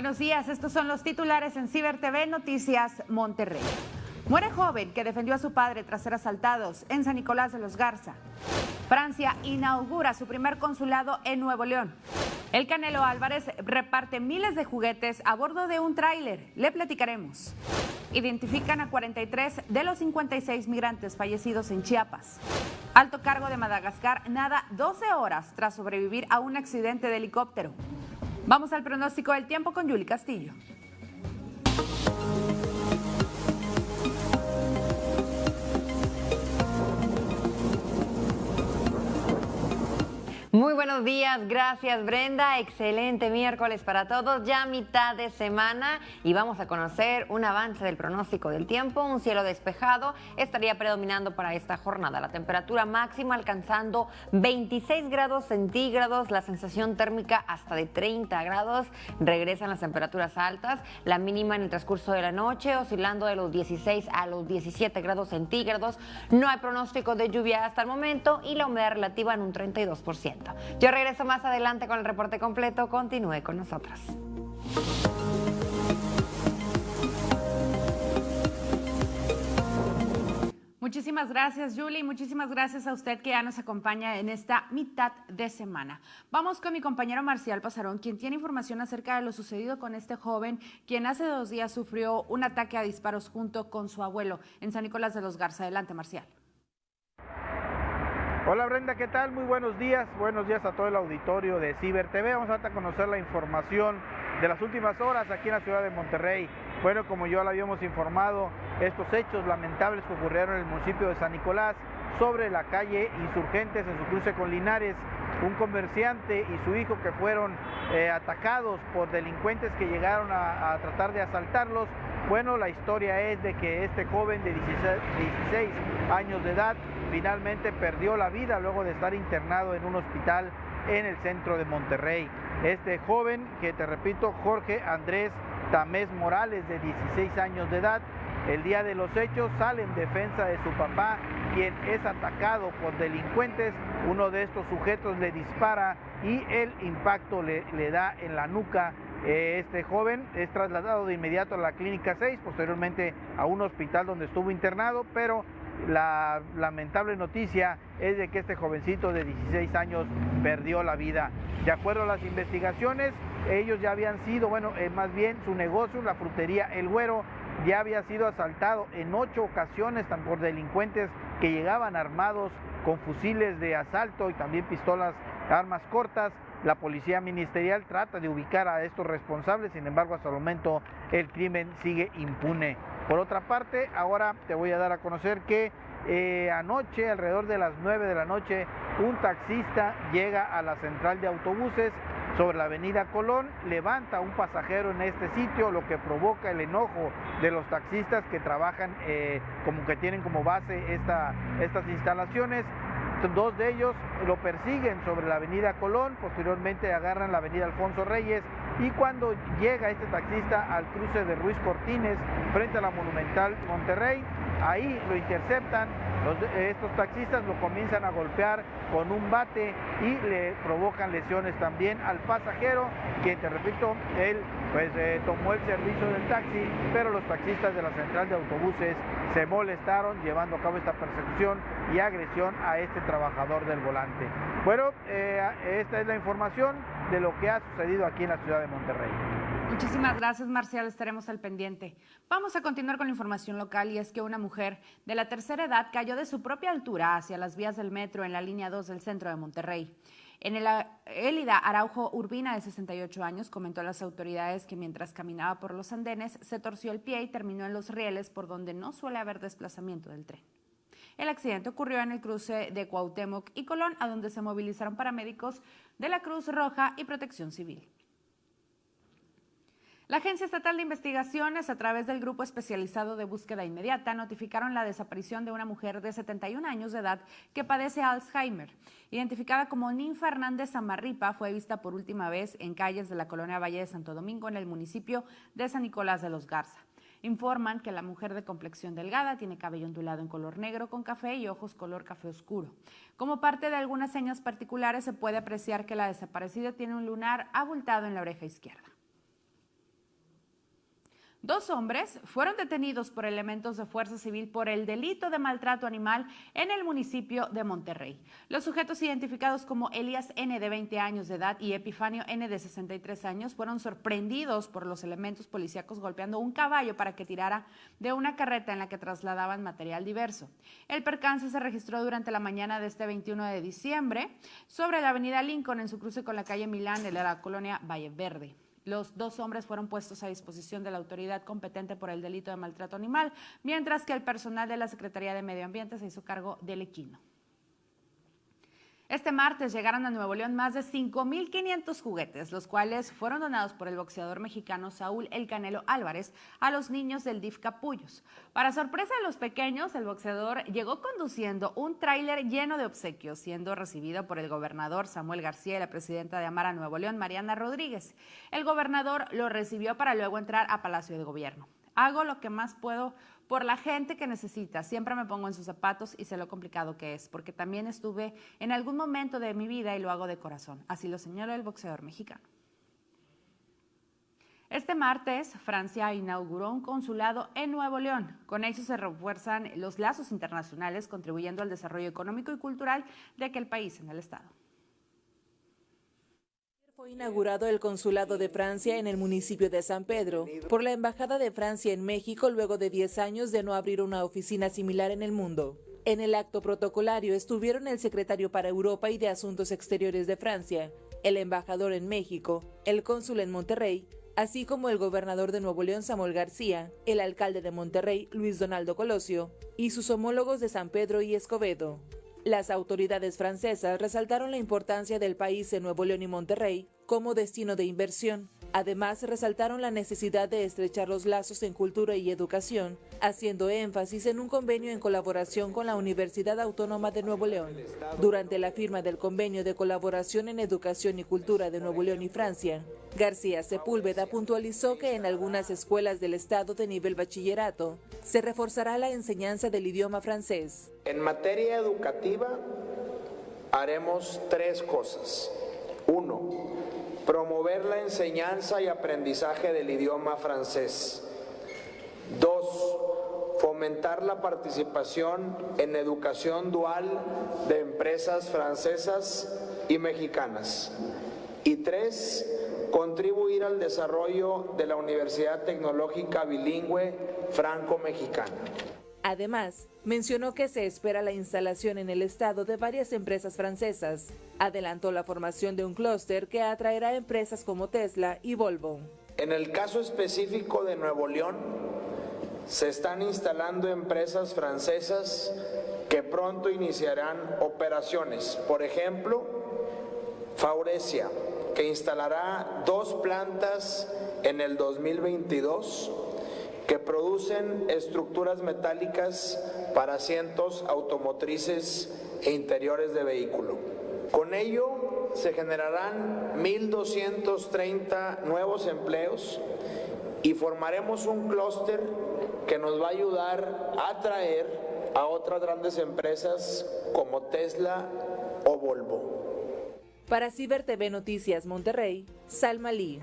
Buenos días, estos son los titulares en Ciber TV Noticias Monterrey. Muere joven que defendió a su padre tras ser asaltados en San Nicolás de los Garza. Francia inaugura su primer consulado en Nuevo León. El Canelo Álvarez reparte miles de juguetes a bordo de un tráiler. Le platicaremos. Identifican a 43 de los 56 migrantes fallecidos en Chiapas. Alto cargo de Madagascar nada 12 horas tras sobrevivir a un accidente de helicóptero. Vamos al pronóstico del tiempo con Yuli Castillo. Muy buenos días, gracias Brenda, excelente miércoles para todos, ya mitad de semana y vamos a conocer un avance del pronóstico del tiempo, un cielo despejado. Estaría predominando para esta jornada, la temperatura máxima alcanzando 26 grados centígrados, la sensación térmica hasta de 30 grados, regresan las temperaturas altas, la mínima en el transcurso de la noche oscilando de los 16 a los 17 grados centígrados, no hay pronóstico de lluvia hasta el momento y la humedad relativa en un 32%. Yo regreso más adelante con el reporte completo. Continúe con nosotros. Muchísimas gracias, Julie. Muchísimas gracias a usted que ya nos acompaña en esta mitad de semana. Vamos con mi compañero Marcial Pasarón, quien tiene información acerca de lo sucedido con este joven, quien hace dos días sufrió un ataque a disparos junto con su abuelo en San Nicolás de los Garza. Adelante, Marcial. Hola Brenda, ¿qué tal? Muy buenos días. Buenos días a todo el auditorio de Ciber TV. Vamos a conocer la información de las últimas horas aquí en la ciudad de Monterrey. Bueno, como ya lo habíamos informado, estos hechos lamentables que ocurrieron en el municipio de San Nicolás sobre la calle Insurgentes en su cruce con Linares, un comerciante y su hijo que fueron eh, atacados por delincuentes que llegaron a, a tratar de asaltarlos. Bueno, la historia es de que este joven de 16 años de edad finalmente perdió la vida luego de estar internado en un hospital en el centro de Monterrey. Este joven, que te repito, Jorge Andrés Tamés Morales, de 16 años de edad, el día de los hechos sale en defensa de su papá, quien es atacado por delincuentes. Uno de estos sujetos le dispara y el impacto le, le da en la nuca. Este joven es trasladado de inmediato a la clínica 6, posteriormente a un hospital donde estuvo internado, pero la lamentable noticia es de que este jovencito de 16 años perdió la vida. De acuerdo a las investigaciones, ellos ya habían sido, bueno, eh, más bien su negocio, la frutería El Güero, ya había sido asaltado en ocho ocasiones por delincuentes que llegaban armados con fusiles de asalto y también pistolas, armas cortas. La policía ministerial trata de ubicar a estos responsables, sin embargo hasta el momento el crimen sigue impune. Por otra parte, ahora te voy a dar a conocer que eh, anoche, alrededor de las 9 de la noche, un taxista llega a la central de autobuses sobre la avenida Colón, levanta un pasajero en este sitio, lo que provoca el enojo de los taxistas que trabajan eh, como que tienen como base esta, estas instalaciones. Dos de ellos lo persiguen sobre la avenida Colón, posteriormente agarran la avenida Alfonso Reyes y cuando llega este taxista al cruce de Ruiz Cortines frente a la Monumental Monterrey, ahí lo interceptan, estos taxistas lo comienzan a golpear con un bate y le provocan lesiones también al pasajero, quien te repito, él pues eh, tomó el servicio del taxi, pero los taxistas de la central de autobuses se molestaron llevando a cabo esta persecución y agresión a este trabajador del volante. Bueno, eh, esta es la información de lo que ha sucedido aquí en la ciudad de Monterrey. Muchísimas gracias, Marcial. Estaremos al pendiente. Vamos a continuar con la información local y es que una mujer de la tercera edad cayó de su propia altura hacia las vías del metro en la línea 2 del centro de Monterrey. En el Élida Araujo Urbina, de 68 años, comentó a las autoridades que mientras caminaba por los andenes se torció el pie y terminó en los rieles por donde no suele haber desplazamiento del tren. El accidente ocurrió en el cruce de Cuauhtémoc y Colón, a donde se movilizaron paramédicos de la Cruz Roja y Protección Civil. La Agencia Estatal de Investigaciones, a través del Grupo Especializado de Búsqueda Inmediata, notificaron la desaparición de una mujer de 71 años de edad que padece Alzheimer. Identificada como Ninfa Hernández Amarripa, fue vista por última vez en calles de la colonia Valle de Santo Domingo, en el municipio de San Nicolás de los Garza. Informan que la mujer de complexión delgada tiene cabello ondulado en color negro con café y ojos color café oscuro. Como parte de algunas señas particulares se puede apreciar que la desaparecida tiene un lunar abultado en la oreja izquierda. Dos hombres fueron detenidos por elementos de fuerza civil por el delito de maltrato animal en el municipio de Monterrey. Los sujetos identificados como Elías N de 20 años de edad y Epifanio N de 63 años fueron sorprendidos por los elementos policíacos golpeando un caballo para que tirara de una carreta en la que trasladaban material diverso. El percance se registró durante la mañana de este 21 de diciembre sobre la avenida Lincoln en su cruce con la calle Milán de la colonia Valle Verde. Los dos hombres fueron puestos a disposición de la autoridad competente por el delito de maltrato animal, mientras que el personal de la Secretaría de Medio Ambiente se hizo cargo del equino. Este martes llegaron a Nuevo León más de 5.500 juguetes, los cuales fueron donados por el boxeador mexicano Saúl El Canelo Álvarez a los niños del DIF Capullos. Para sorpresa de los pequeños, el boxeador llegó conduciendo un tráiler lleno de obsequios, siendo recibido por el gobernador Samuel García y la presidenta de Amara Nuevo León, Mariana Rodríguez. El gobernador lo recibió para luego entrar a Palacio de Gobierno. Hago lo que más puedo por la gente que necesita. Siempre me pongo en sus zapatos y sé lo complicado que es, porque también estuve en algún momento de mi vida y lo hago de corazón. Así lo señaló el boxeador mexicano. Este martes, Francia inauguró un consulado en Nuevo León. Con eso se refuerzan los lazos internacionales, contribuyendo al desarrollo económico y cultural de aquel país en el Estado. Inaugurado el Consulado de Francia en el municipio de San Pedro por la Embajada de Francia en México luego de 10 años de no abrir una oficina similar en el mundo. En el acto protocolario estuvieron el secretario para Europa y de Asuntos Exteriores de Francia, el embajador en México, el cónsul en Monterrey, así como el gobernador de Nuevo León Samuel García, el alcalde de Monterrey Luis Donaldo Colosio y sus homólogos de San Pedro y Escobedo. Las autoridades francesas resaltaron la importancia del país en Nuevo León y Monterrey como destino de inversión. Además, resaltaron la necesidad de estrechar los lazos en cultura y educación, haciendo énfasis en un convenio en colaboración con la Universidad Autónoma de Nuevo León. Durante la firma del convenio de colaboración en educación y cultura de Nuevo León y Francia, García Sepúlveda puntualizó que en algunas escuelas del Estado de nivel bachillerato se reforzará la enseñanza del idioma francés. En materia educativa haremos tres cosas. Uno, promover la enseñanza y aprendizaje del idioma francés. Dos, fomentar la participación en educación dual de empresas francesas y mexicanas. Y tres, contribuir al desarrollo de la Universidad Tecnológica Bilingüe Franco-Mexicana. Además, mencionó que se espera la instalación en el estado de varias empresas francesas. Adelantó la formación de un clúster que atraerá empresas como Tesla y Volvo. En el caso específico de Nuevo León, se están instalando empresas francesas que pronto iniciarán operaciones. Por ejemplo, Faurecia, que instalará dos plantas en el 2022 que producen estructuras metálicas para asientos automotrices e interiores de vehículo. Con ello se generarán 1.230 nuevos empleos y formaremos un clúster que nos va a ayudar a atraer a otras grandes empresas como Tesla o Volvo. Para Ciber TV Noticias Monterrey, Salma Lee.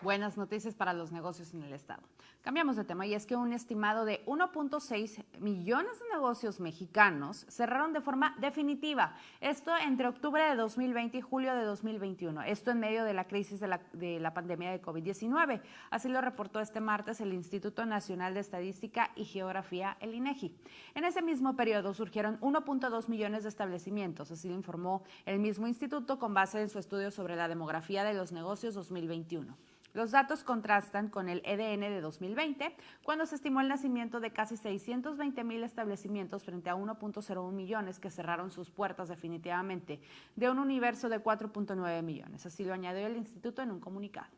Buenas noticias para los negocios en el Estado. Cambiamos de tema y es que un estimado de 1.6 millones de negocios mexicanos cerraron de forma definitiva. Esto entre octubre de 2020 y julio de 2021. Esto en medio de la crisis de la, de la pandemia de COVID-19. Así lo reportó este martes el Instituto Nacional de Estadística y Geografía, el INEGI. En ese mismo periodo surgieron 1.2 millones de establecimientos. Así lo informó el mismo instituto con base en su estudio sobre la demografía de los negocios 2021. Los datos contrastan con el EDN de 2020, cuando se estimó el nacimiento de casi 620 mil establecimientos frente a 1.01 millones que cerraron sus puertas definitivamente, de un universo de 4.9 millones. Así lo añadió el instituto en un comunicado.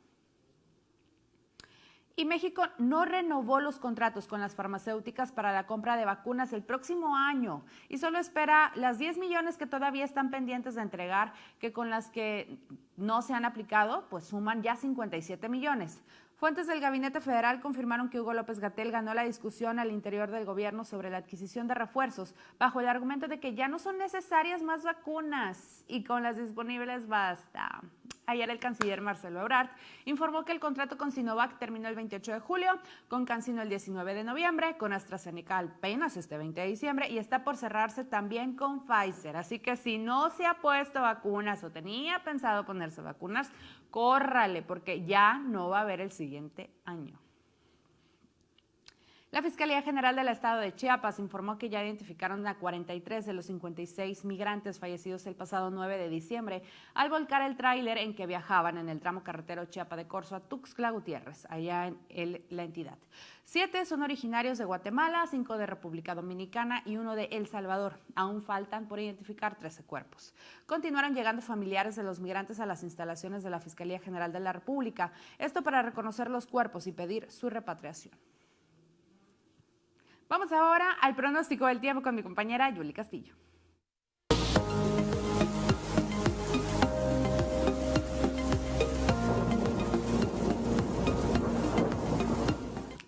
Y México no renovó los contratos con las farmacéuticas para la compra de vacunas el próximo año y solo espera las 10 millones que todavía están pendientes de entregar, que con las que no se han aplicado, pues suman ya 57 millones. Fuentes del Gabinete Federal confirmaron que Hugo López Gatel ganó la discusión al interior del gobierno sobre la adquisición de refuerzos bajo el argumento de que ya no son necesarias más vacunas y con las disponibles basta. Ayer el canciller Marcelo Ebrard informó que el contrato con Sinovac terminó el 28 de julio, con CanSino el 19 de noviembre, con AstraZeneca apenas este 20 de diciembre y está por cerrarse también con Pfizer. Así que si no se ha puesto vacunas o tenía pensado ponerse vacunas, córrale porque ya no va a haber el siguiente año. La Fiscalía General del Estado de Chiapas informó que ya identificaron a 43 de los 56 migrantes fallecidos el pasado 9 de diciembre al volcar el tráiler en que viajaban en el tramo carretero Chiapa de Corzo a Tuxtla Gutiérrez, allá en la entidad. Siete son originarios de Guatemala, cinco de República Dominicana y uno de El Salvador. Aún faltan por identificar 13 cuerpos. Continuaron llegando familiares de los migrantes a las instalaciones de la Fiscalía General de la República, esto para reconocer los cuerpos y pedir su repatriación. Vamos ahora al pronóstico del tiempo con mi compañera Yuli Castillo.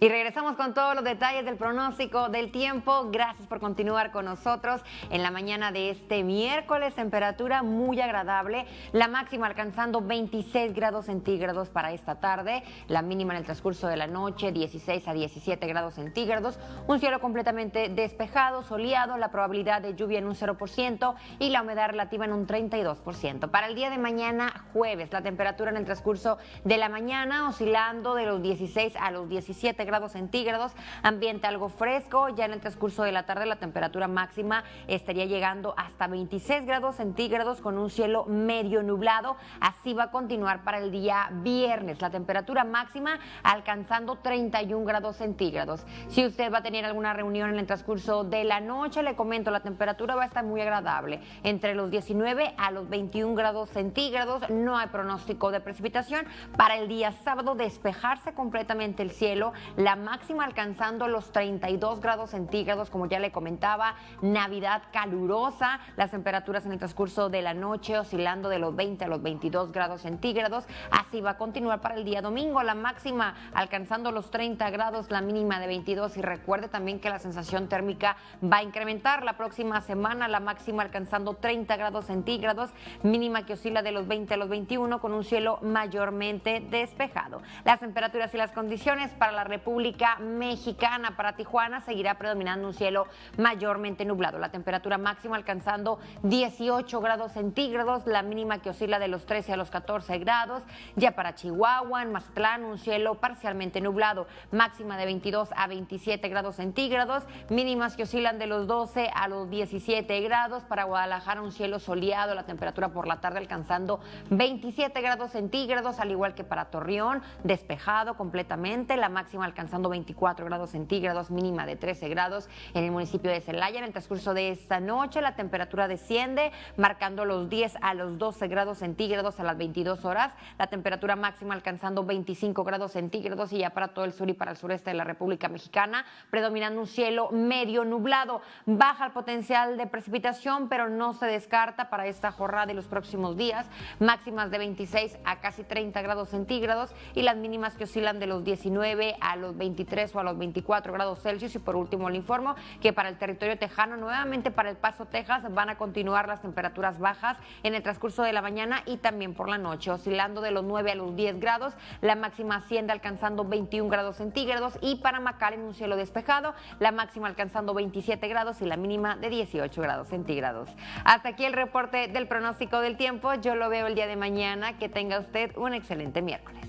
Y regresamos con todos los detalles del pronóstico del tiempo. Gracias por continuar con nosotros en la mañana de este miércoles. Temperatura muy agradable. La máxima alcanzando 26 grados centígrados para esta tarde. La mínima en el transcurso de la noche 16 a 17 grados centígrados. Un cielo completamente despejado, soleado. La probabilidad de lluvia en un 0% y la humedad relativa en un 32%. Para el día de mañana, jueves, la temperatura en el transcurso de la mañana oscilando de los 16 a los 17 grados grados centígrados, ambiente algo fresco, ya en el transcurso de la tarde la temperatura máxima estaría llegando hasta 26 grados centígrados con un cielo medio nublado, así va a continuar para el día viernes, la temperatura máxima alcanzando 31 grados centígrados. Si usted va a tener alguna reunión en el transcurso de la noche, le comento, la temperatura va a estar muy agradable, entre los 19 a los 21 grados centígrados, no hay pronóstico de precipitación, para el día sábado despejarse completamente el cielo, la máxima alcanzando los 32 grados centígrados, como ya le comentaba, Navidad calurosa, las temperaturas en el transcurso de la noche oscilando de los 20 a los 22 grados centígrados, así va a continuar para el día domingo, la máxima alcanzando los 30 grados, la mínima de 22 y recuerde también que la sensación térmica va a incrementar la próxima semana, la máxima alcanzando 30 grados centígrados, mínima que oscila de los 20 a los 21 con un cielo mayormente despejado. Las temperaturas y las condiciones para la República República Mexicana. Para Tijuana seguirá predominando un cielo mayormente nublado. La temperatura máxima alcanzando 18 grados centígrados, la mínima que oscila de los 13 a los 14 grados. Ya para Chihuahua, en Mazatlán, un cielo parcialmente nublado, máxima de 22 a 27 grados centígrados, mínimas que oscilan de los 12 a los 17 grados. Para Guadalajara, un cielo soleado, la temperatura por la tarde alcanzando 27 grados centígrados, al igual que para Torreón, despejado completamente, la máxima alcanzando alcanzando 24 grados centígrados, mínima de 13 grados en el municipio de Celaya. En el transcurso de esta noche la temperatura desciende, marcando los 10 a los 12 grados centígrados a las 22 horas. La temperatura máxima alcanzando 25 grados centígrados y ya para todo el sur y para el sureste de la República Mexicana, predominando un cielo medio nublado. Baja el potencial de precipitación, pero no se descarta para esta jornada y los próximos días. Máximas de 26 a casi 30 grados centígrados y las mínimas que oscilan de los 19 a los 23 o a los 24 grados Celsius. Y por último, le informo que para el territorio tejano, nuevamente para El Paso, Texas, van a continuar las temperaturas bajas en el transcurso de la mañana y también por la noche, oscilando de los 9 a los 10 grados. La máxima asciende alcanzando 21 grados centígrados y para Macal en un cielo despejado, la máxima alcanzando 27 grados y la mínima de 18 grados centígrados. Hasta aquí el reporte del pronóstico del tiempo. Yo lo veo el día de mañana. Que tenga usted un excelente miércoles.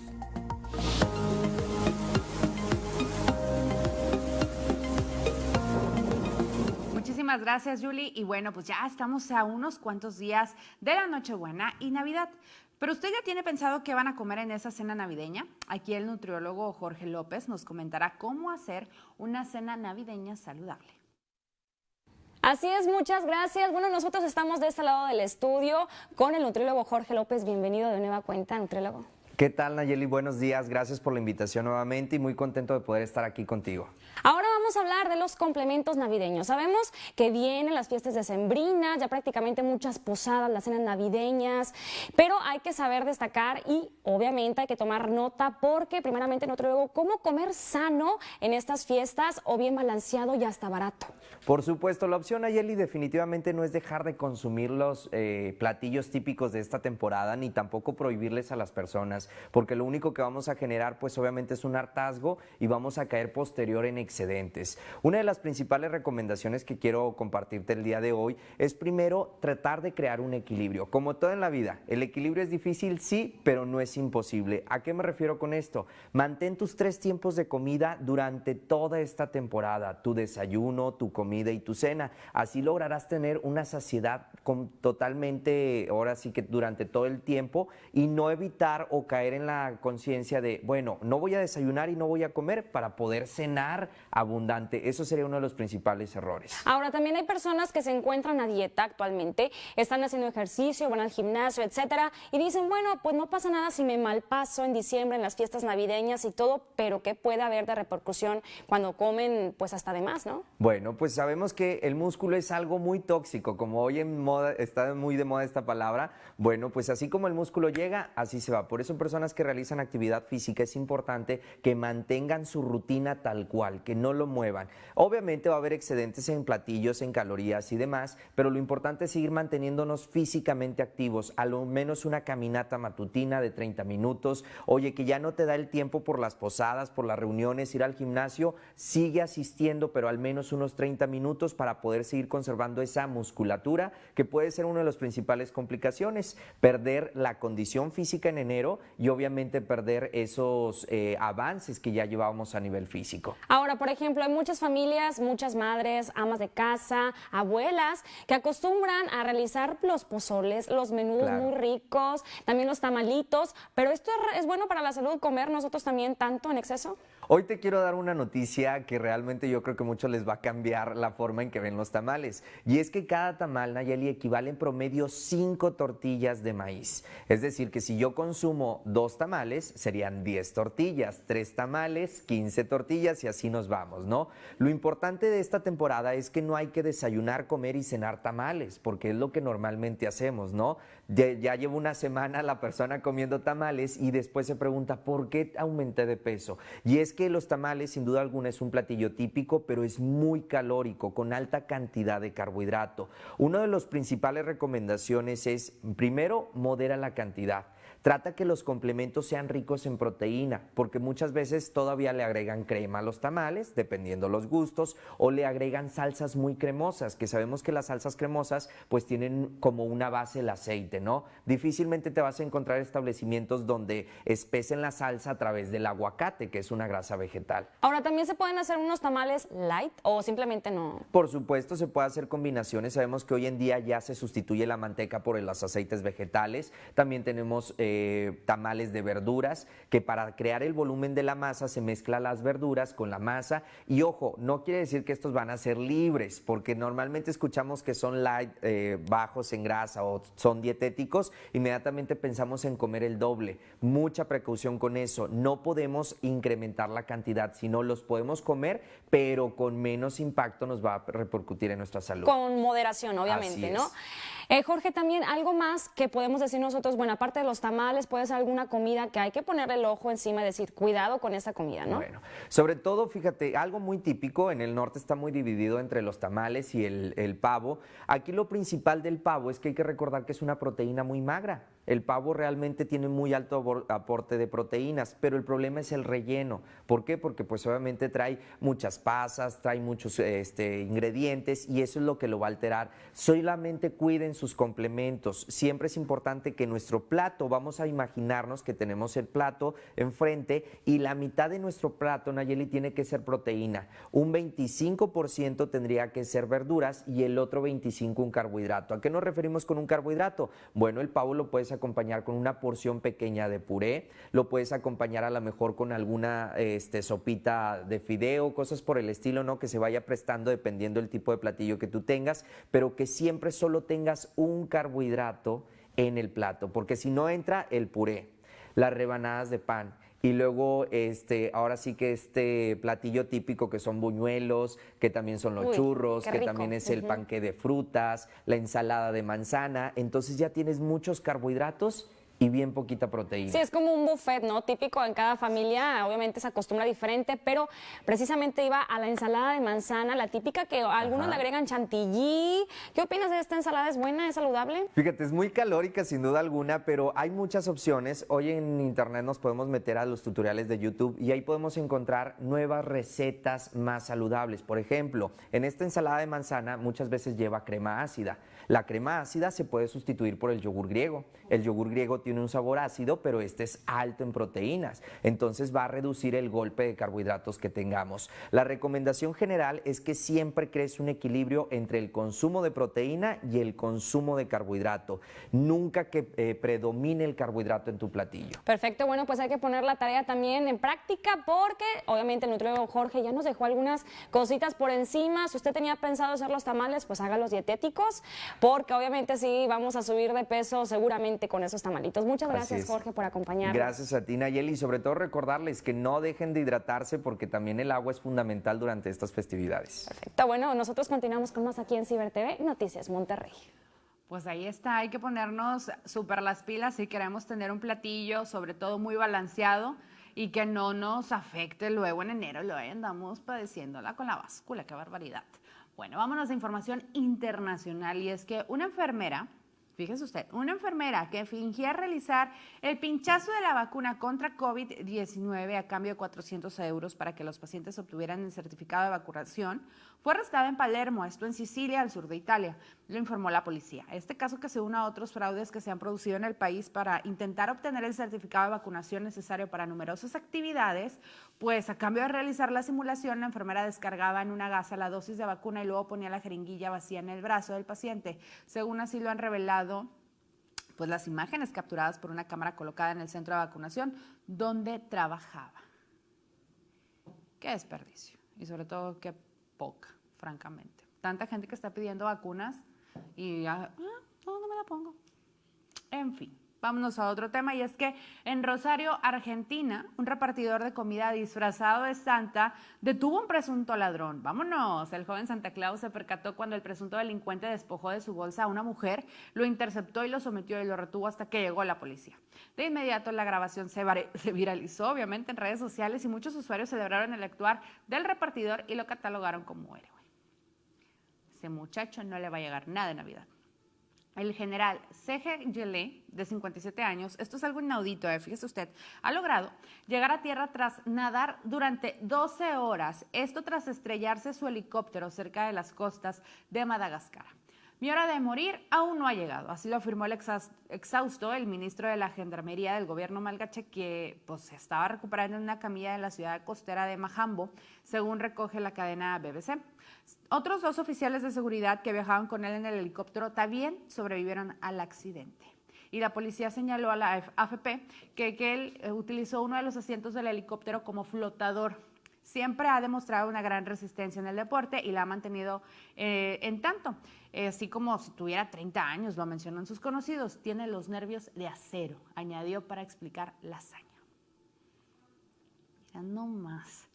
Muchísimas gracias, Julie. Y bueno, pues ya estamos a unos cuantos días de la Nochebuena y Navidad. Pero usted ya tiene pensado qué van a comer en esa cena navideña? Aquí el nutriólogo Jorge López nos comentará cómo hacer una cena navideña saludable. Así es, muchas gracias. Bueno, nosotros estamos de este lado del estudio con el nutriólogo Jorge López. Bienvenido de nueva cuenta, nutriólogo. ¿Qué tal, Nayeli? Buenos días. Gracias por la invitación nuevamente y muy contento de poder estar aquí contigo. Ahora vamos a hablar de los complementos navideños. Sabemos que vienen las fiestas decembrinas, ya prácticamente muchas posadas, las cenas navideñas, pero hay que saber destacar y obviamente hay que tomar nota porque primeramente luego cómo comer sano en estas fiestas o bien balanceado y hasta barato. Por supuesto, la opción Ayeli definitivamente no es dejar de consumir los eh, platillos típicos de esta temporada ni tampoco prohibirles a las personas, porque lo único que vamos a generar pues obviamente es un hartazgo y vamos a caer posterior en Una de las principales recomendaciones que quiero compartirte el día de hoy es primero tratar de crear un equilibrio. Como todo en la vida, el equilibrio es difícil, sí, pero no es imposible. ¿A qué me refiero con esto? Mantén tus tres tiempos de comida durante toda esta temporada, tu desayuno, tu comida y tu cena. Así lograrás tener una saciedad con, totalmente, ahora sí que durante todo el tiempo y no evitar o caer en la conciencia de, bueno, no voy a desayunar y no voy a comer para poder cenar abundante. Eso sería uno de los principales errores. Ahora, también hay personas que se encuentran a dieta actualmente, están haciendo ejercicio, van al gimnasio, etcétera, y dicen, bueno, pues no pasa nada si me malpaso en diciembre, en las fiestas navideñas y todo, pero ¿qué puede haber de repercusión cuando comen, pues hasta de más, no? Bueno, pues sabemos que el músculo es algo muy tóxico, como hoy en moda está muy de moda esta palabra, bueno, pues así como el músculo llega, así se va. Por eso personas que realizan actividad física es importante que mantengan su rutina tal cual, que no lo muevan. Obviamente va a haber excedentes en platillos, en calorías y demás, pero lo importante es seguir manteniéndonos físicamente activos, a lo menos una caminata matutina de 30 minutos. Oye, que ya no te da el tiempo por las posadas, por las reuniones, ir al gimnasio, sigue asistiendo, pero al menos unos 30 minutos para poder seguir conservando esa musculatura, que puede ser una de las principales complicaciones, perder la condición física en enero y obviamente perder esos eh, avances que ya llevábamos a nivel físico. Ahora, por ejemplo, hay muchas familias, muchas madres, amas de casa, abuelas, que acostumbran a realizar los pozoles, los menudos muy ricos, también los tamalitos, pero esto es bueno para la salud comer nosotros también tanto en exceso. Hoy te quiero dar una noticia que realmente yo creo que mucho les va a cambiar la forma en que ven los tamales. Y es que cada tamal, Nayeli, equivale en promedio 5 tortillas de maíz. Es decir, que si yo consumo dos tamales, serían 10 tortillas, tres tamales, 15 tortillas y así nos vamos, ¿no? Lo importante de esta temporada es que no hay que desayunar, comer y cenar tamales, porque es lo que normalmente hacemos, ¿no? Ya, llevo una semana la persona comiendo tamales y después se pregunta, ¿por qué aumenté de peso? Y es que los tamales, sin duda alguna, es un platillo típico, pero es muy calórico, con alta cantidad de carbohidrato. Una de las principales recomendaciones es, primero, modera la cantidad. Trata que los complementos sean ricos en proteína, porque muchas veces todavía le agregan crema a los tamales, dependiendo los gustos, o le agregan salsas muy cremosas, que sabemos que las salsas cremosas pues tienen como una base el aceite, ¿no? Difícilmente te vas a encontrar establecimientos donde espesen la salsa a través del aguacate, que es una grasa vegetal. Ahora, ¿también se pueden hacer unos tamales light o simplemente no? Por supuesto, se puede hacer combinaciones. Sabemos que hoy en día ya se sustituye la manteca por los aceites vegetales. También tenemos... Eh, tamales de verduras, que para crear el volumen de la masa se mezcla las verduras con la masa. Y ojo, no quiere decir que estos van a ser libres, porque normalmente escuchamos que son light, eh, bajos en grasa o son dietéticos, inmediatamente pensamos en comer el doble. Mucha precaución con eso. No podemos incrementar la cantidad, sino los podemos comer, pero con menos impacto nos va a repercutir en nuestra salud. Con moderación, obviamente, ¿no? Eh, Jorge, también algo más que podemos decir nosotros, bueno, aparte de los tamales, puede ser alguna comida que hay que poner el ojo encima y decir, cuidado con esa comida, ¿no? Bueno, sobre todo, fíjate, algo muy típico, en el norte está muy dividido entre los tamales y el, el pavo. Aquí lo principal del pavo es que hay que recordar que es una proteína muy magra. El pavo realmente tiene muy alto aporte de proteínas, pero el problema es el relleno. ¿Por qué? Porque pues obviamente trae muchas pasas, trae muchos este, ingredientes y eso es lo que lo va a alterar. Solamente cuiden sus complementos. Siempre es importante que nuestro plato, vamos a imaginarnos que tenemos el plato enfrente y la mitad de nuestro plato, Nayeli, tiene que ser proteína. Un 25% tendría que ser verduras y el otro 25% un carbohidrato. ¿A qué nos referimos con un carbohidrato? Bueno, el pavo lo puedes acompañar con una porción pequeña de puré, lo puedes acompañar a lo mejor con alguna este, sopita de fideo, cosas por el estilo, ¿no? Que se vaya prestando dependiendo del tipo de platillo que tú tengas, pero que siempre solo tengas un carbohidrato en el plato, porque si no entra el puré, las rebanadas de pan, y luego este, ahora sí que este platillo típico que son buñuelos, que también son los Uy, churros, que también es el Ujú. panque de frutas, la ensalada de manzana, entonces ya tienes muchos carbohidratos y bien poquita proteína. Sí, es como un buffet, ¿no? Típico en cada familia, obviamente se acostumbra diferente, pero precisamente iba a la ensalada de manzana, la típica que algunos Ajá. le agregan chantilly. ¿Qué opinas de esta ensalada? ¿Es buena? ¿Es saludable? Fíjate, es muy calórica sin duda alguna, pero hay muchas opciones. Hoy en internet nos podemos meter a los tutoriales de YouTube y ahí podemos encontrar nuevas recetas más saludables. Por ejemplo, en esta ensalada de manzana muchas veces lleva crema ácida. La crema ácida se puede sustituir por el yogur griego. El yogur griego tiene un sabor ácido, pero este es alto en proteínas. Entonces va a reducir el golpe de carbohidratos que tengamos. La recomendación general es que siempre crees un equilibrio entre el consumo de proteína y el consumo de carbohidrato. Nunca que eh, predomine el carbohidrato en tu platillo. Perfecto, bueno, pues hay que poner la tarea también en práctica porque obviamente el nutriólogo Jorge ya nos dejó algunas cositas por encima. Si usted tenía pensado hacer los tamales, pues haga los dietéticos porque obviamente sí vamos a subir de peso seguramente con esos tamalitos. Muchas gracias. Jorge por acompañarnos. Gracias a ti, Nayeli, y sobre todo recordarles que no dejen de hidratarse porque también el agua es fundamental durante estas festividades. Perfecto, bueno, nosotros continuamos con más aquí en Ciber TV, Noticias Monterrey. Pues ahí está, hay que ponernos súper las pilas si queremos tener un platillo, sobre todo muy balanceado y que no nos afecte luego en enero. Luego andamos padeciéndola con la báscula, qué barbaridad. Bueno, vámonos a información internacional y es que una enfermera, fíjese usted, una enfermera que fingía realizar el pinchazo de la vacuna contra COVID-19 a cambio de 400 euros para que los pacientes obtuvieran el certificado de vacunación, fue arrestada en Palermo, esto en Sicilia, al sur de Italia, lo informó la policía. Este caso que se une a otros fraudes que se han producido en el país para intentar obtener el certificado de vacunación necesario para numerosas actividades, pues a cambio de realizar la simulación, la enfermera descargaba en una gasa la dosis de vacuna y luego ponía la jeringuilla vacía en el brazo del paciente. Según así lo han revelado pues las imágenes capturadas por una cámara colocada en el centro de vacunación donde trabajaba. Qué desperdicio y sobre todo qué poca, francamente. Tanta gente que está pidiendo vacunas y ah, ah, no, no me la pongo. En fin, vámonos a otro tema y es que en Rosario, Argentina, un repartidor de comida disfrazado de Santa detuvo un presunto ladrón. Vámonos, el joven Santa Claus se percató cuando el presunto delincuente despojó de su bolsa a una mujer, lo interceptó y lo sometió y lo retuvo hasta que llegó la policía. De inmediato la grabación se, se viralizó, obviamente, en redes sociales y muchos usuarios celebraron el actuar del repartidor y lo catalogaron como héroe. Ese muchacho no le va a llegar nada de Navidad. El general C.G. Gelé, de 57 años, esto es algo inaudito, eh, fíjese usted, ha logrado llegar a tierra tras nadar durante 12 horas, esto tras estrellarse su helicóptero cerca de las costas de Madagascar. Mi hora de morir aún no ha llegado, así lo afirmó el exhaus- exhausto, el ministro de la Gendarmería del gobierno malgache, que pues, estaba recuperando en una camilla en la ciudad costera de Majambo, según recoge la cadena BBC. Otros dos oficiales de seguridad que viajaban con él en el helicóptero también sobrevivieron al accidente. Y la policía señaló a la AFP que, que él eh, utilizó uno de los asientos del helicóptero como flotador. Siempre ha demostrado una gran resistencia en el deporte y la ha mantenido eh, en tanto. Eh, así como si tuviera 30 años, lo mencionan sus conocidos, tiene los nervios de acero, añadió para explicar la hazaña. Mira nomás.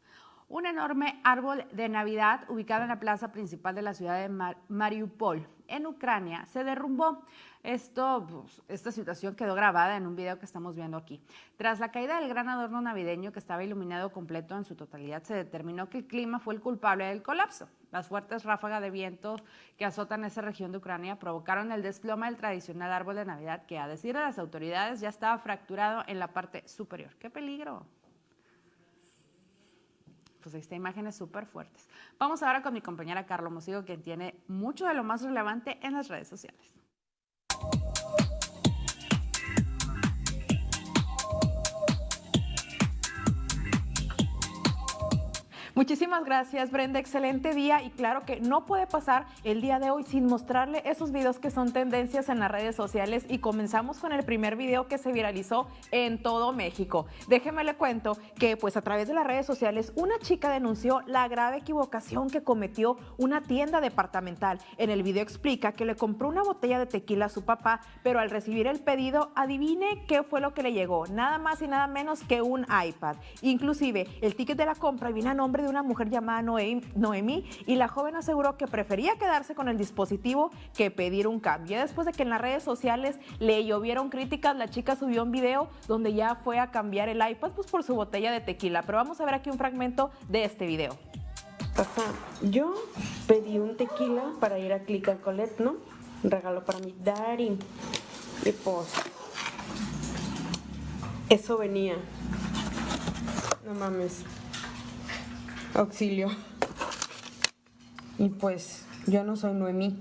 Un enorme árbol de Navidad ubicado en la plaza principal de la ciudad de Mar- Mariupol, en Ucrania, se derrumbó. Esto, pues, esta situación quedó grabada en un video que estamos viendo aquí. Tras la caída del gran adorno navideño que estaba iluminado completo en su totalidad, se determinó que el clima fue el culpable del colapso. Las fuertes ráfagas de viento que azotan esa región de Ucrania provocaron el desplome del tradicional árbol de Navidad que, a decir de las autoridades, ya estaba fracturado en la parte superior. ¡Qué peligro! Pues esta imágenes súper fuertes. Vamos ahora con mi compañera Carlo Mosigo, quien tiene mucho de lo más relevante en las redes sociales. Muchísimas gracias, Brenda. Excelente día y claro que no puede pasar el día de hoy sin mostrarle esos videos que son tendencias en las redes sociales y comenzamos con el primer video que se viralizó en todo México. Déjeme le cuento que pues a través de las redes sociales una chica denunció la grave equivocación que cometió una tienda departamental. En el video explica que le compró una botella de tequila a su papá, pero al recibir el pedido, adivine qué fue lo que le llegó. Nada más y nada menos que un iPad. Inclusive el ticket de la compra viene a nombre de una mujer llamada Noemí y la joven aseguró que prefería quedarse con el dispositivo que pedir un cambio. Después de que en las redes sociales le llovieron críticas, la chica subió un video donde ya fue a cambiar el iPad pues, por su botella de tequila. Pero vamos a ver aquí un fragmento de este video. Papá, yo pedí un tequila para ir a Click ¿no? Regalo para mi daddy. Y pues, eso venía. No mames. Auxilio. Y pues, yo no soy Noemí.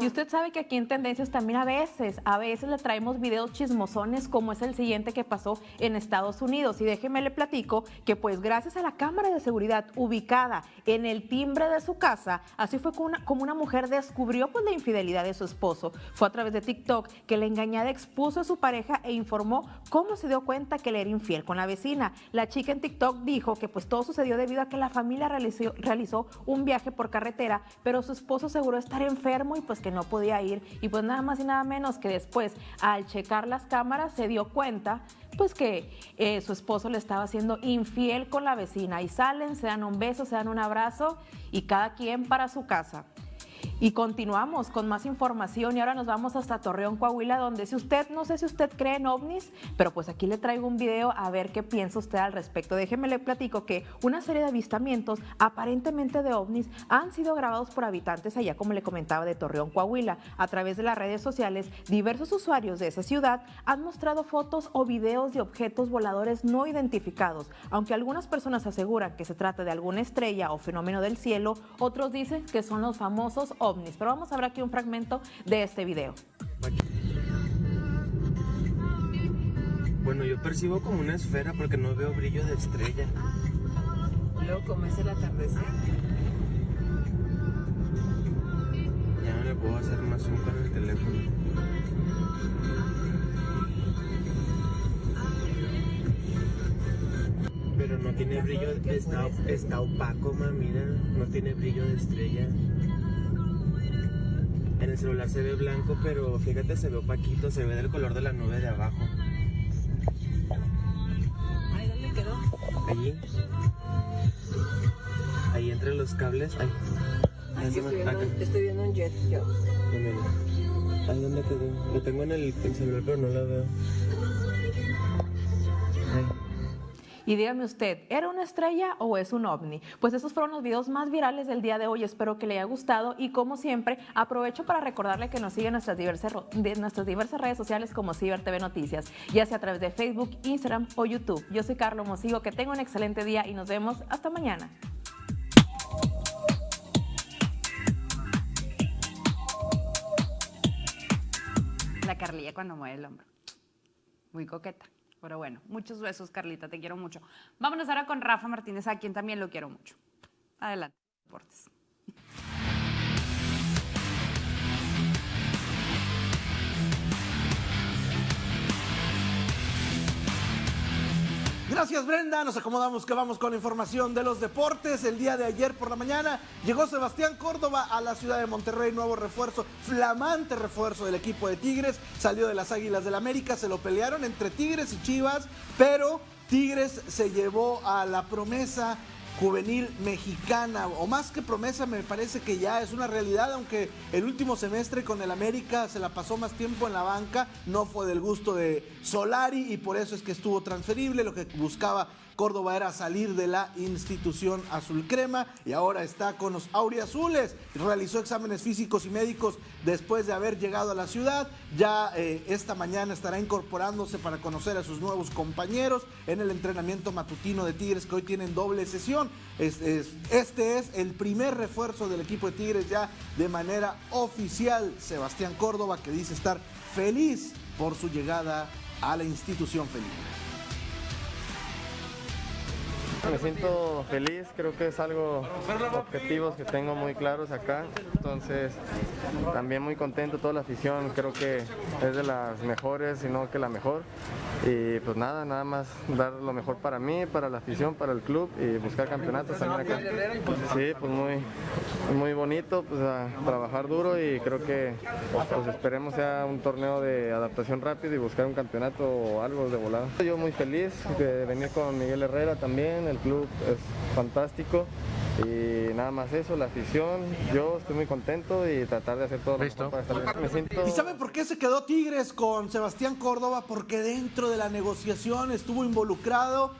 Y usted sabe que aquí en Tendencias también a veces, a veces le traemos videos chismosones como es el siguiente que pasó en Estados Unidos. Y déjeme le platico que pues gracias a la cámara de seguridad ubicada en el timbre de su casa, así fue como una, como una mujer descubrió pues la infidelidad de su esposo. Fue a través de TikTok que la engañada expuso a su pareja e informó cómo se dio cuenta que le era infiel con la vecina. La chica en TikTok dijo que pues todo sucedió debido a que la familia realizó, realizó un viaje por carretera, pero su esposo aseguró estar enfermo y pues que no podía ir y pues nada más y nada menos que después al checar las cámaras se dio cuenta pues que eh, su esposo le estaba haciendo infiel con la vecina y salen, se dan un beso, se dan un abrazo y cada quien para su casa. Y continuamos con más información y ahora nos vamos hasta Torreón, Coahuila, donde si usted, no sé si usted cree en ovnis, pero pues aquí le traigo un video a ver qué piensa usted al respecto. Déjeme le platico que una serie de avistamientos aparentemente de ovnis han sido grabados por habitantes allá, como le comentaba, de Torreón, Coahuila. A través de las redes sociales, diversos usuarios de esa ciudad han mostrado fotos o videos de objetos voladores no identificados. Aunque algunas personas aseguran que se trata de alguna estrella o fenómeno del cielo, otros dicen que son los famosos. Pero vamos a ver aquí un fragmento de este video. Bueno, yo percibo como una esfera porque no veo brillo de estrella. Luego, como es el atardecer. Ya no le puedo hacer más zoom con el teléfono. Pero no tiene brillo, está, está opaco, ma, mira, no tiene brillo de estrella. En el celular se ve blanco, pero fíjate, se ve opaquito, se ve del color de la nube de abajo. Ay, ¿dónde quedó? Allí. Ahí entre los cables. Ay. Ay, estoy, viendo, estoy, viendo, un jet yo. Ahí dónde quedó. Lo tengo en el, el celular, pero no lo veo. Y dígame usted, ¿era una estrella o es un ovni? Pues esos fueron los videos más virales del día de hoy. Espero que le haya gustado y como siempre, aprovecho para recordarle que nos siguen en nuestras diversas, nuestras diversas redes sociales como Ciber TV Noticias, ya sea a través de Facebook, Instagram o YouTube. Yo soy Carlos Mosigo, que tenga un excelente día y nos vemos hasta mañana. La Carlilla cuando mueve el hombro. Muy coqueta. Pero bueno, muchos besos, Carlita, te quiero mucho. Vámonos ahora con Rafa Martínez, a quien también lo quiero mucho. Adelante, deportes. Gracias Brenda, nos acomodamos que vamos con información de los deportes. El día de ayer por la mañana llegó Sebastián Córdoba a la ciudad de Monterrey, nuevo refuerzo, flamante refuerzo del equipo de Tigres, salió de las Águilas del América, se lo pelearon entre Tigres y Chivas, pero Tigres se llevó a la promesa juvenil mexicana, o más que promesa me parece que ya es una realidad, aunque el último semestre con el América se la pasó más tiempo en la banca, no fue del gusto de Solari y por eso es que estuvo transferible, lo que buscaba Córdoba era salir de la institución azul crema y ahora está con los auriazules. Realizó exámenes físicos y médicos después de haber llegado a la ciudad. Ya eh, esta mañana estará incorporándose para conocer a sus nuevos compañeros en el entrenamiento matutino de Tigres que hoy tienen doble sesión. este es el primer refuerzo del equipo de Tigres ya de manera oficial. Sebastián Córdoba que dice estar feliz por su llegada a la institución felina. Me siento feliz, creo que es algo objetivos que tengo muy claros acá, entonces también muy contento, toda la afición creo que es de las mejores, si no que la mejor, y pues nada, nada más dar lo mejor para mí, para la afición, para el club y buscar campeonatos también acá. Sí, pues muy, muy bonito, pues trabajar duro y creo que pues esperemos sea un torneo de adaptación rápido y buscar un campeonato o algo de volada. Yo muy feliz de venir con Miguel Herrera también, el club es fantástico y nada más eso, la afición, yo estoy muy contento y tratar de hacer todo lo mejor para estar bien. Me siento... ¿Y saben por qué se quedó Tigres con Sebastián Córdoba? Porque dentro de la negociación estuvo involucrado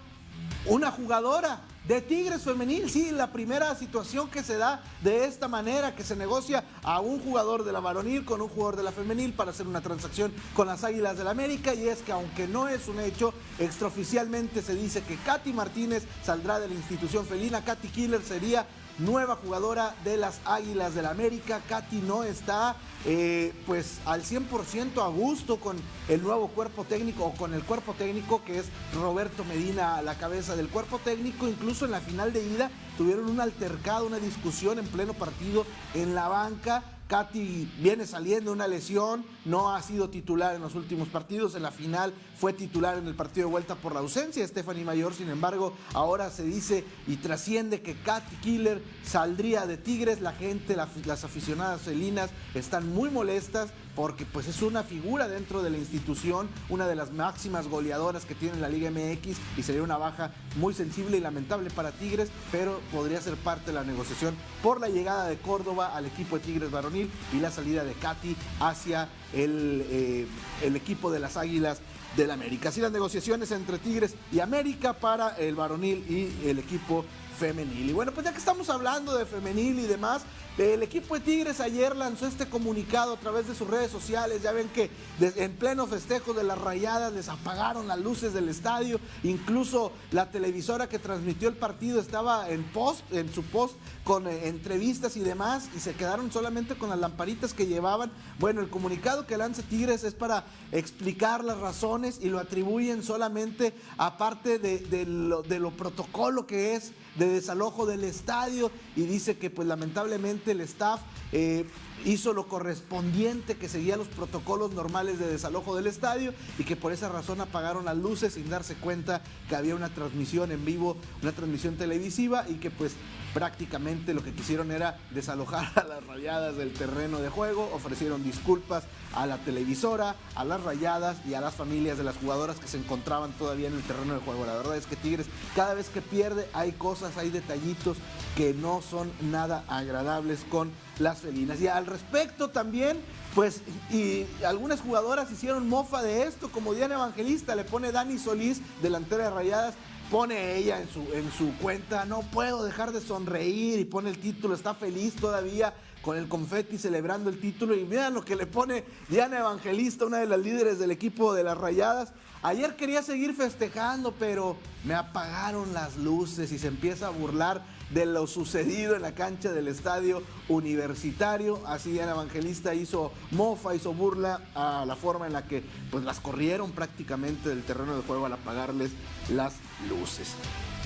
una jugadora de Tigres Femenil. Sí, la primera situación que se da de esta manera, que se negocia a un jugador de la varonil con un jugador de la femenil para hacer una transacción con las Águilas del la América. Y es que aunque no es un hecho, extraoficialmente se dice que Katy Martínez saldrá de la institución felina. Katy Killer sería nueva jugadora de las Águilas del la América. Katy no está eh, pues al 100% a gusto con el nuevo cuerpo técnico o con el cuerpo técnico que es Roberto Medina a la cabeza del cuerpo técnico. Incluso en la final de ida tuvieron un altercado, una discusión en pleno partido en la banca. Katy viene saliendo una lesión, no ha sido titular en los últimos partidos, en la final fue titular en el partido de vuelta por la ausencia de Stephanie Mayor, sin embargo, ahora se dice y trasciende que Katy Killer saldría de Tigres, la gente, las aficionadas felinas están muy molestas porque pues es una figura dentro de la institución, una de las máximas goleadoras que tiene la Liga MX y sería una baja muy sensible y lamentable para Tigres, pero podría ser parte de la negociación por la llegada de Córdoba al equipo de Tigres varonil y la salida de Katy hacia el, eh, el equipo de las Águilas del América. Así las negociaciones entre Tigres y América para el varonil y el equipo femenil. Y bueno, pues ya que estamos hablando de femenil y demás, el equipo de Tigres ayer lanzó este comunicado a través de sus redes sociales. Ya ven que en pleno festejo de las rayadas les apagaron las luces del estadio. Incluso la televisora que transmitió el partido estaba en post, en su post con eh, entrevistas y demás. Y se quedaron solamente con las lamparitas que llevaban. Bueno, el comunicado que lanza Tigres es para explicar las razones y lo atribuyen solamente aparte de, de, lo, de lo protocolo que es de desalojo del estadio y dice que pues lamentablemente el staff eh, hizo lo correspondiente, que seguía los protocolos normales de desalojo del estadio y que por esa razón apagaron las luces sin darse cuenta que había una transmisión en vivo, una transmisión televisiva y que pues prácticamente lo que quisieron era desalojar a las rayadas del terreno de juego, ofrecieron disculpas a la televisora, a las rayadas y a las familias de las jugadoras que se encontraban todavía en el terreno de juego. La verdad es que Tigres cada vez que pierde hay cosas, hay detallitos que no son nada agradables con las felinas. Y al respecto también, pues, y algunas jugadoras hicieron mofa de esto, como Diana Evangelista, le pone Dani Solís, delantera de Rayadas, pone ella en su, en su cuenta, no puedo dejar de sonreír y pone el título, está feliz todavía con el confeti celebrando el título y vean lo que le pone Diana Evangelista, una de las líderes del equipo de las Rayadas. Ayer quería seguir festejando, pero me apagaron las luces y se empieza a burlar de lo sucedido en la cancha del estadio universitario. Así Diana Evangelista hizo mofa, hizo burla a la forma en la que pues, las corrieron prácticamente del terreno de juego al apagarles las luces.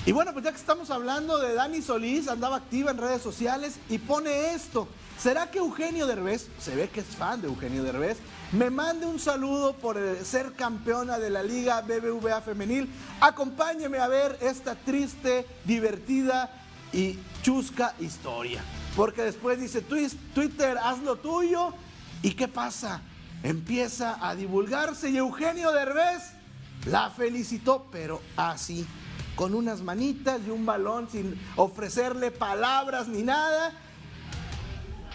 Y bueno, pues ya que estamos hablando de Dani Solís, andaba activa en redes sociales y pone esto. ¿Será que Eugenio Derbez, se ve que es fan de Eugenio Derbez, me mande un saludo por ser campeona de la Liga BBVA Femenil? Acompáñeme a ver esta triste, divertida y chusca historia. Porque después dice, Twitter, haz lo tuyo. ¿Y qué pasa? Empieza a divulgarse y Eugenio Derbez la felicitó, pero así, con unas manitas y un balón sin ofrecerle palabras ni nada.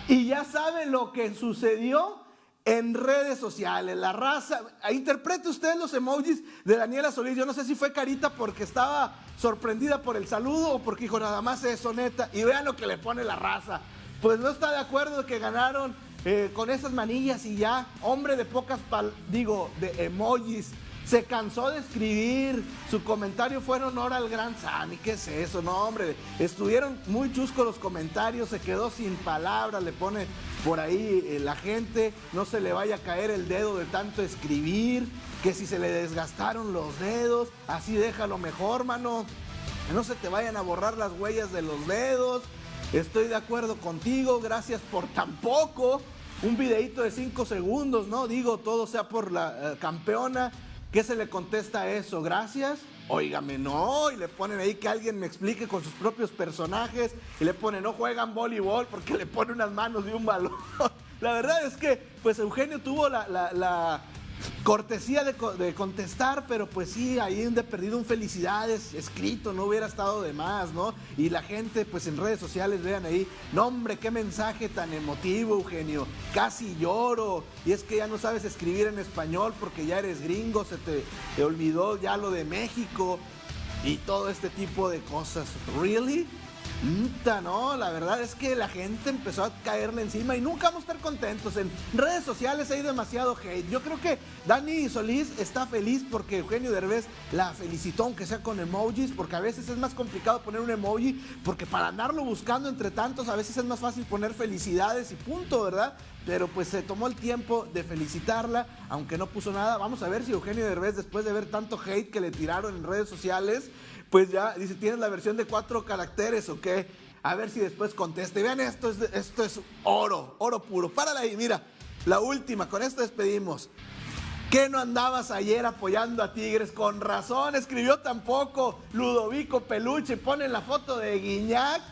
Y ya saben lo que sucedió en redes sociales. La raza, interprete usted los emojis de Daniela Solís. Yo no sé si fue carita porque estaba sorprendida por el saludo o porque dijo nada más eso neta. Y vean lo que le pone la raza. Pues no está de acuerdo que ganaron eh, con esas manillas y ya, hombre de pocas, digo, de emojis se cansó de escribir, su comentario fue en honor al gran Sammy, ¿qué es eso? No, hombre, estuvieron muy chuscos los comentarios, se quedó sin palabras, le pone por ahí eh, la gente, no se le vaya a caer el dedo de tanto escribir, que si se le desgastaron los dedos, así déjalo mejor, mano. no se te vayan a borrar las huellas de los dedos. Estoy de acuerdo contigo, gracias por tampoco. Un videito de 5 segundos, ¿no? Digo, todo sea por la eh, campeona. ¿Qué se le contesta a eso? Gracias. Óigame, no. Y le ponen ahí que alguien me explique con sus propios personajes. Y le ponen, no juegan voleibol porque le pone unas manos de un balón. La verdad es que, pues Eugenio tuvo la, la- la cortesía de, co- de contestar, pero pues sí, ahí de perdido un felicidades escrito, no hubiera estado de más, ¿no? Y la gente, pues en redes sociales, vean ahí, no hombre, qué mensaje tan emotivo, Eugenio, casi lloro. Y es que ya no sabes escribir en español porque ya eres gringo, se te, te olvidó ya lo de México y todo este tipo de cosas. ¿Really? No, la verdad es que la gente empezó a caerle encima y nunca vamos a estar contentos. En redes sociales hay demasiado hate. Yo creo que Dani Solís está feliz porque Eugenio Derbez la felicitó, aunque sea con emojis, porque a veces es más complicado poner un emoji, porque para andarlo buscando entre tantos, a veces es más fácil poner felicidades y punto, ¿verdad? Pero pues se tomó el tiempo de felicitarla, aunque no puso nada. Vamos a ver si Eugenio Derbez, después de ver tanto hate que le tiraron en redes sociales, pues ya dice, ¿tienes la versión de cuatro caracteres o qué? A ver si después conteste. Vean, esto es, esto es oro, oro puro. Párala ahí, mira. La última, con esto despedimos. ¿Qué no andabas ayer apoyando a Tigres? Con razón, escribió tampoco Ludovico Peluche. Pone la foto de Guiñac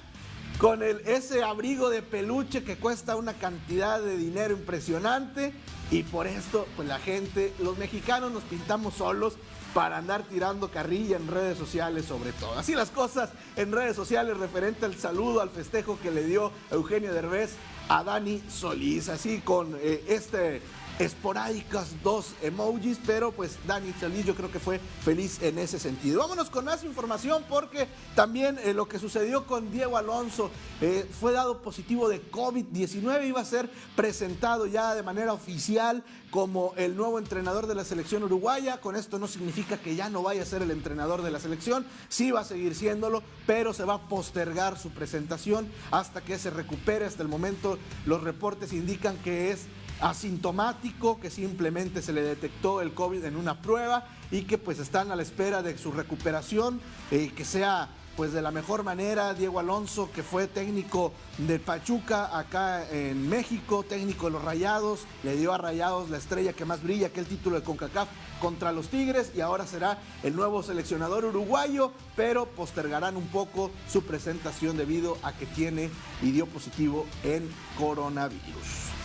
con ese abrigo de peluche que cuesta una cantidad de dinero impresionante. Y por esto, pues la gente, los mexicanos nos pintamos solos para andar tirando carrilla en redes sociales sobre todo. Así las cosas en redes sociales referente al saludo, al festejo que le dio Eugenio Derbez a Dani Solís. Así con eh, este esporádicas dos emojis, pero pues Dani Solís yo creo que fue feliz en ese sentido. Vámonos con más información porque también eh, lo que sucedió con Diego Alonso eh, fue dado positivo de COVID-19, iba a ser presentado ya de manera oficial como el nuevo entrenador de la selección uruguaya. Con esto no significa que ya no vaya a ser el entrenador de la selección, sí va a seguir siéndolo, pero se va a postergar su presentación hasta que se recupere. Hasta el momento los reportes indican que es asintomático, que simplemente se le detectó el COVID en una prueba y que pues están a la espera de su recuperación, eh, que sea pues de la mejor manera. Diego Alonso, que fue técnico del Pachuca acá en México, técnico de los Rayados, le dio a Rayados la estrella que más brilla, que el título de CONCACAF contra los Tigres y ahora será el nuevo seleccionador uruguayo, pero postergarán un poco su presentación debido a que tiene y dio positivo en coronavirus.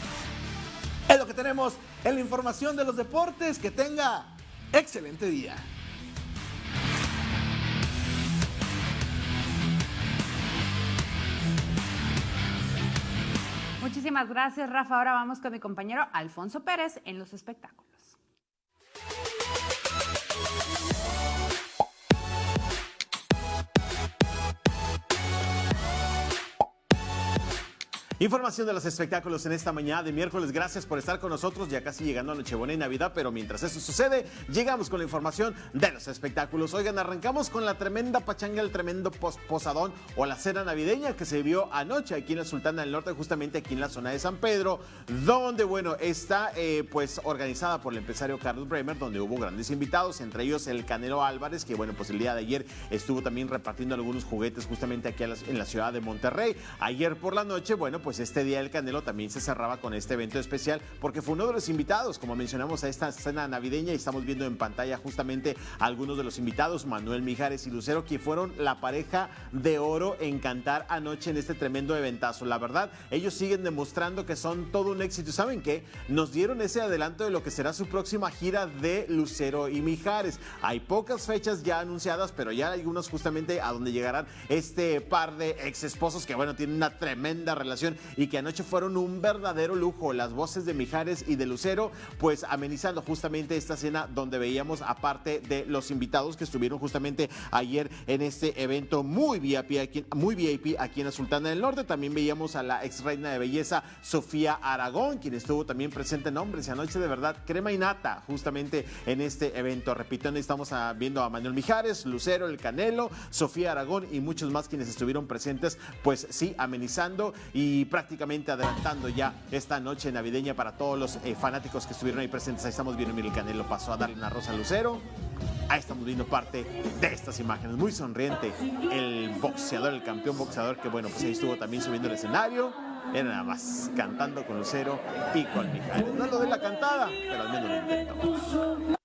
Es lo que tenemos en la información de los deportes. Que tenga excelente día. Muchísimas gracias, Rafa. Ahora vamos con mi compañero Alfonso Pérez en los espectáculos. Información de los espectáculos en esta mañana de miércoles. Gracias por estar con nosotros, ya casi llegando a Nochebuena y Navidad, pero mientras eso sucede, llegamos con la información de los espectáculos. Oigan, arrancamos con la tremenda pachanga, el tremendo pos- posadón o la cena navideña que se vio anoche aquí en la Sultana del Norte, justamente aquí en la zona de San Pedro, donde, bueno, está eh, pues organizada por el empresario Carlos Bremer, donde hubo grandes invitados, entre ellos el Canelo Álvarez, que, bueno, pues el día de ayer estuvo también repartiendo algunos juguetes justamente aquí en la ciudad de Monterrey. Ayer por la noche, bueno, pues este día el Canelo también se cerraba con este evento especial porque fue uno de los invitados, como mencionamos, a esta cena navideña y estamos viendo en pantalla justamente a algunos de los invitados, Manuel Mijares y Lucero, que fueron la pareja de oro en cantar anoche en este tremendo eventazo. La verdad, ellos siguen demostrando que son todo un éxito. ¿Saben qué? Nos dieron ese adelanto de lo que será su próxima gira de Lucero y Mijares. Hay pocas fechas ya anunciadas, pero ya hay algunas justamente a donde llegarán este par de ex esposos que, bueno, tienen una tremenda relación y que anoche fueron un verdadero lujo. Las voces de Mijares y de Lucero, pues amenizando justamente esta cena donde veíamos, aparte de los invitados que estuvieron justamente ayer en este evento muy VIP aquí, muy VIP aquí en la Sultana del Norte, también veíamos a la ex reina de belleza Sofía Aragón, quien estuvo también presente en Hombres y anoche de verdad crema y nata justamente en este evento. Repito, estamos viendo a Manuel Mijares, Lucero, el Canelo, Sofía Aragón y muchos más quienes estuvieron presentes, pues sí, amenizando y prácticamente adelantando ya esta noche navideña para todos los eh, fanáticos que estuvieron ahí presentes. Ahí estamos viendo, mira, el Canelo pasó a darle una rosa a Lucero. Ahí estamos viendo parte de estas imágenes. Muy sonriente el boxeador, el campeón boxeador, que bueno, pues ahí estuvo también subiendo el escenario. Era nada más cantando con Lucero y con Mijares. No lo de la cantada, pero al menos lo intentó.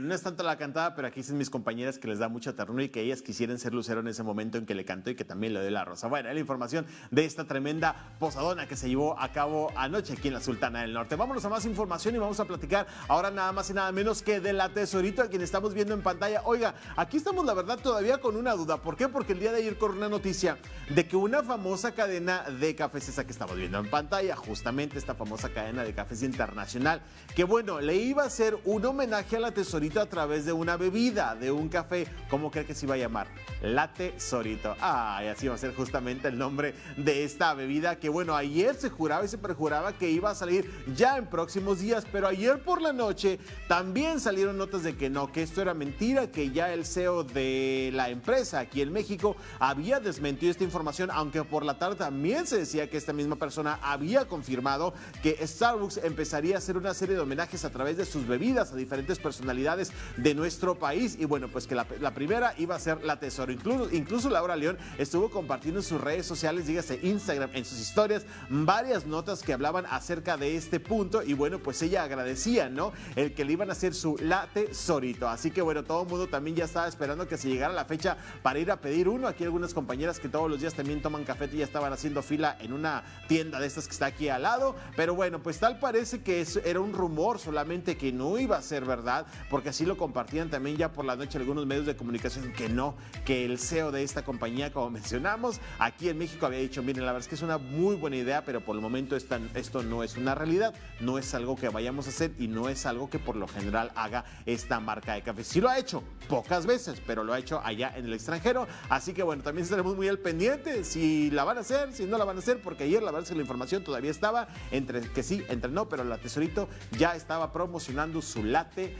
No es tanto la cantada, pero aquí dicen mis compañeras que les da mucha ternura y que ellas quisieran ser Lucero en ese momento en que le cantó y que también le dio la rosa. Bueno, la información de esta tremenda posadona que se llevó a cabo anoche aquí en la Sultana del Norte. Vámonos a más información y vamos a platicar ahora nada más y nada menos que de la tesorito a quien estamos viendo en pantalla. Oiga, aquí estamos la verdad todavía con una duda. ¿Por qué? Porque el día de ayer corrió una noticia de que una famosa cadena de cafés, esa que estamos viendo en pantalla, justamente esta famosa cadena de cafés internacional, que bueno, le iba a hacer un homenaje a la tesorito a través de una bebida, de un café. ¿Cómo cree que se iba a llamar? La tesorito. Ay, así va a ser justamente el nombre de esta bebida que bueno, ayer se juraba y se perjuraba que iba a salir ya en próximos días, pero ayer por la noche también salieron notas de que no, que esto era mentira, que ya el CEO de la empresa aquí en México había desmentido esta información, aunque por la tarde también se decía que esta misma persona había confirmado que Starbucks empezaría a hacer una serie de homenajes a través de sus bebidas a diferentes personalidades de nuestro país. Y bueno, pues que la, primera iba a ser la Tesoro. Incluso, incluso Laura León estuvo compartiendo en sus redes sociales, dígase Instagram, en sus historias, varias notas que hablaban acerca de este punto. Y bueno, pues ella agradecía, ¿no? El que le iban a hacer su la Tesorito. Así que bueno, todo el mundo también ya estaba esperando que se llegara la fecha para ir a pedir uno. Aquí algunas compañeras que todos los días también toman café y ya estaban haciendo fila en una tienda de estas que está aquí al lado. Pero bueno, pues tal parece que era un rumor solamente que no iba a ser verdad, porque así lo compartían también ya por la noche algunos medios de comunicación que no, que el CEO de esta compañía, como mencionamos, aquí en México había dicho, miren, la verdad es que es una muy buena idea, pero por el momento esta- esto no es una realidad, no es algo que vayamos a hacer y no es algo que por lo general haga esta marca de café. Sí lo ha hecho, pocas veces, pero lo ha hecho allá en el extranjero, así que bueno, también estaremos muy al pendiente si la van a hacer, si no la van a hacer, porque ayer la verdad es que la información todavía estaba entre que sí, entre no, pero la Tesorito ya estaba promocionando su latte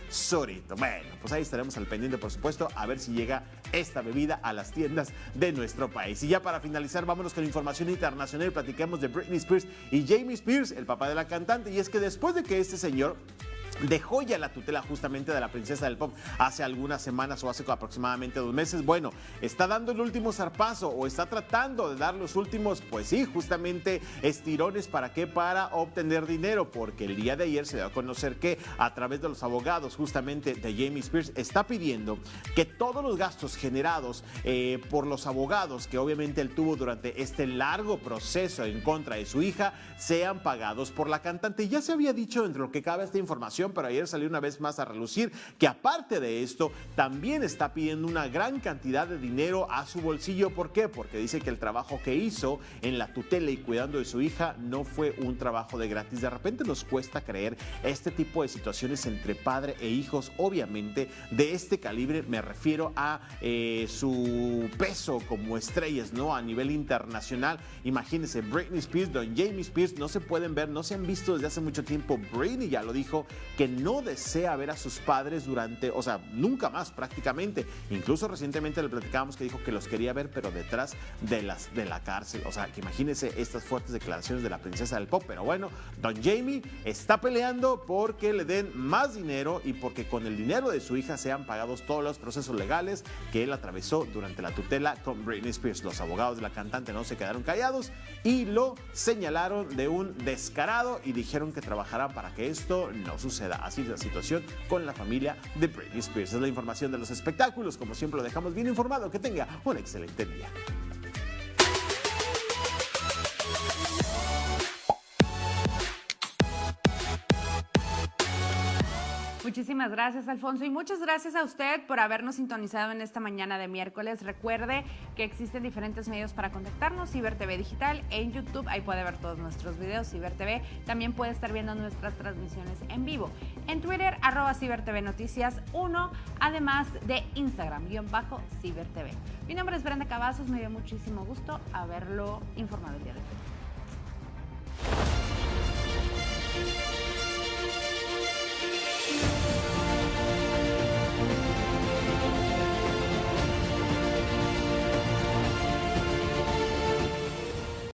Bueno, pues ahí estaremos al pendiente, por supuesto, a ver si llega esta bebida a las tiendas de nuestro país. Y ya para finalizar, vámonos con información internacional y platiquemos de Britney Spears y Jamie Spears, el papá de la cantante. Y es que después de que este señor dejó ya la tutela justamente de la princesa del pop hace algunas semanas o hace aproximadamente dos meses. Bueno, está dando el último zarpazo o está tratando de dar los últimos, pues sí, justamente estirones para qué? Para obtener dinero, porque el día de ayer se dio a conocer que a través de los abogados justamente de Jamie Spears está pidiendo que todos los gastos generados eh, por los abogados que obviamente él tuvo durante este largo proceso en contra de su hija sean pagados por la cantante. Ya se había dicho entre lo que cabe esta información, pero ayer salió una vez más a relucir que aparte de esto, también está pidiendo una gran cantidad de dinero a su bolsillo. ¿Por qué? Porque dice que el trabajo que hizo en la tutela y cuidando de su hija no fue un trabajo de gratis. De repente nos cuesta creer este tipo de situaciones entre padre e hijos. Obviamente, de este calibre me refiero a eh, su peso como estrellas, ¿no? A nivel internacional. Imagínense, Britney Spears, Don Jamie Spears, no se pueden ver, no se han visto desde hace mucho tiempo. Britney ya lo dijo, que no desea ver a sus padres durante, o sea, nunca más prácticamente. Incluso recientemente le platicábamos que dijo que los quería ver, pero detrás de, las, de la cárcel. O sea, que imagínense estas fuertes declaraciones de la princesa del pop. Pero bueno, Don Jamie está peleando porque le den más dinero y porque con el dinero de su hija sean pagados todos los procesos legales que él atravesó durante la tutela con Britney Spears. Los abogados de la cantante no se quedaron callados y lo señalaron de un descarado y dijeron que trabajarán para que esto no suceda. Así es la situación con la familia de Britney Spears. Es la información de los espectáculos. Como siempre lo dejamos bien informado. Que tenga un excelente día. Muchísimas gracias, Alfonso. Y muchas gracias a usted por habernos sintonizado en esta mañana de miércoles. Recuerde que existen diferentes medios para contactarnos, Ciber TV Digital en YouTube. Ahí puede ver todos nuestros videos, Ciber TV. También puede estar viendo nuestras transmisiones en vivo. En Twitter, arroba Ciber TV Noticias 1, además de Instagram, guion bajo Ciber TV. Mi nombre es Brenda Cavazos, me dio muchísimo gusto haberlo informado el día de hoy.